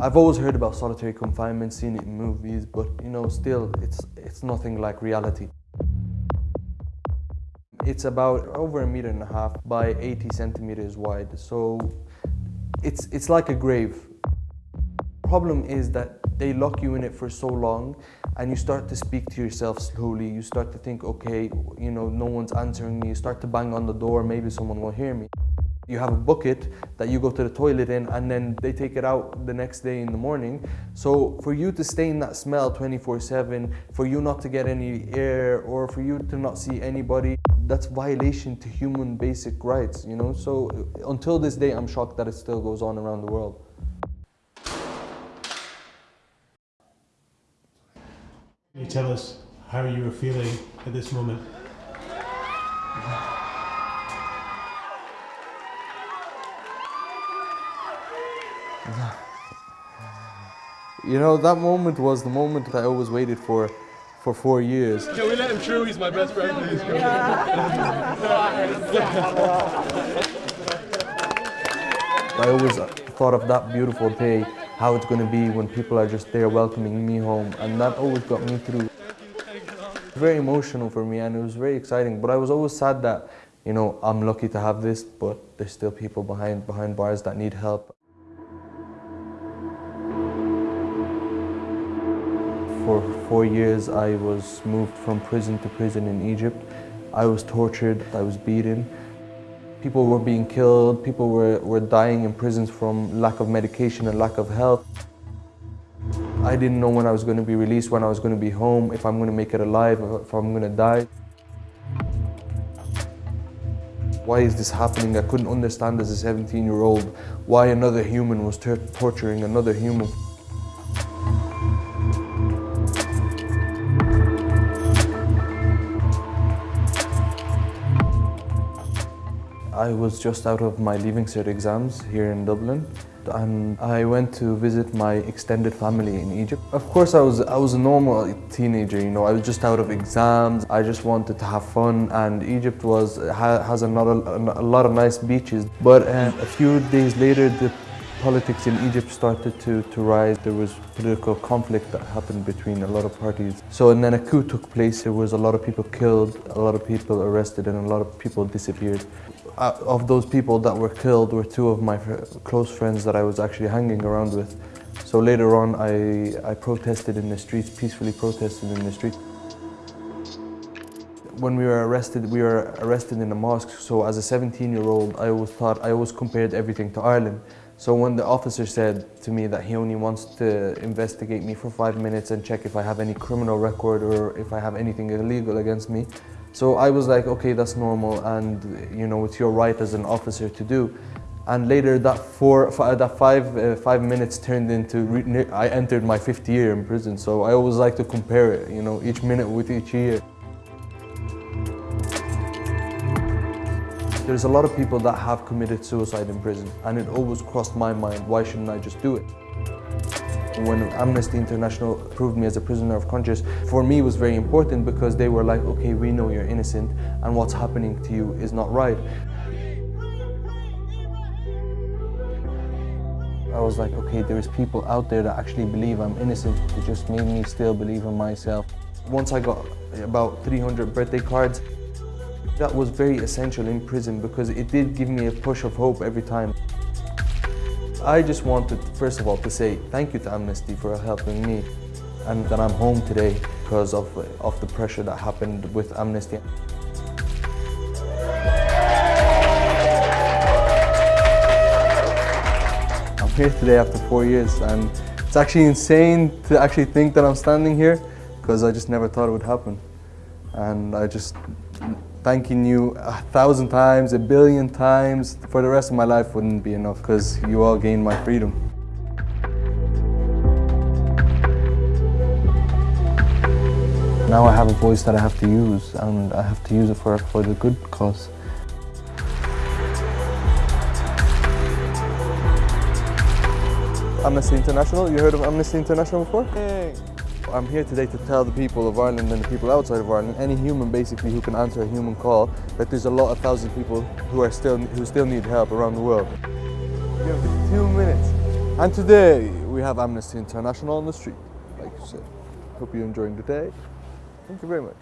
I've always heard about solitary confinement, seen it in movies, but you know, still, it's, it's nothing like reality. It's about over a meter and a half by 80 centimeters wide, so it's, it's like a grave. Problem is that they lock you in it for so long and you start to speak to yourself slowly. You start to think, okay, you know, no one's answering me. You start to bang on the door, maybe someone will hear me. You have a bucket that you go to the toilet in and then they take it out the next day in the morning. So for you to stay in that smell 24 seven, for you not to get any air or for you to not see anybody, that's violation to human basic rights, you know? So until this day, I'm shocked that it still goes on around the world. Can you tell us how you were feeling at this moment? You know, that moment was the moment that I always waited for for four years. Can we let him through? He's my best friend. Please. I always thought of that beautiful day, how it's going to be when people are just there welcoming me home, and that always got me through. Very emotional for me, and it was very exciting. But I was always sad that, you know, I'm lucky to have this, but there's still people behind behind bars that need help. For four years, I was moved from prison to prison in Egypt. I was tortured, I was beaten. People were being killed, people were, were dying in prisons from lack of medication and lack of health. I didn't know when I was going to be released, when I was going to be home, if I'm going to make it alive, if I'm going to die. Why is this happening? I couldn't understand as a 17 year old why another human was torturing another human. I was just out of my Leaving Cert exams here in Dublin and I went to visit my extended family in Egypt. Of course I was, I was a normal teenager, you know, I was just out of exams, I just wanted to have fun and Egypt was, has a lot of, a lot of nice beaches. But uh, a few days later the politics in Egypt started to, to rise. There was political conflict that happened between a lot of parties. So and then a coup took place. There was a lot of people killed, a lot of people arrested and a lot of people disappeared. Uh, of those people that were killed were two of my close friends that I was actually hanging around with. So later on, I, I protested in the streets, peacefully protested in the streets. When we were arrested, we were arrested in a mosque. So as a 17-year-old, I always thought, I always compared everything to Ireland. So when the officer said to me that he only wants to investigate me for five minutes and check if I have any criminal record or if I have anything illegal against me, so I was like, okay, that's normal and you know, it's your right as an officer to do. And later that four, that five, uh, five minutes turned into, I entered my fifth year in prison. So I always like to compare it, you know, each minute with each year. There's a lot of people that have committed suicide in prison and it always crossed my mind, why shouldn't I just do it? When Amnesty International approved me as a prisoner of conscience, for me was very important because they were like, okay, we know you're innocent and what's happening to you is not right. I was like, okay, there's people out there that actually believe I'm innocent. It just made me still believe in myself. Once I got about 300 birthday cards, that was very essential in prison because it did give me a push of hope every time. I just wanted, first of all, to say thank you to Amnesty for helping me and that I'm home today because of, of the pressure that happened with Amnesty. I'm here today after four years and it's actually insane to actually think that I'm standing here because I just never thought it would happen. And I just thanking you a thousand times, a billion times for the rest of my life wouldn't be enough because you all gained my freedom. Now I have a voice that I have to use and I have to use it for, for the good cause. Amnesty International, you heard of Amnesty International before? Hey. I'm here today to tell the people of Ireland and the people outside of Ireland, any human basically who can answer a human call, that there's a lot of thousand people who are still who still need help around the world. You have two minutes. And today we we have Amnesty International on the street, like you said. Hope you're enjoying the day. Thank you very much.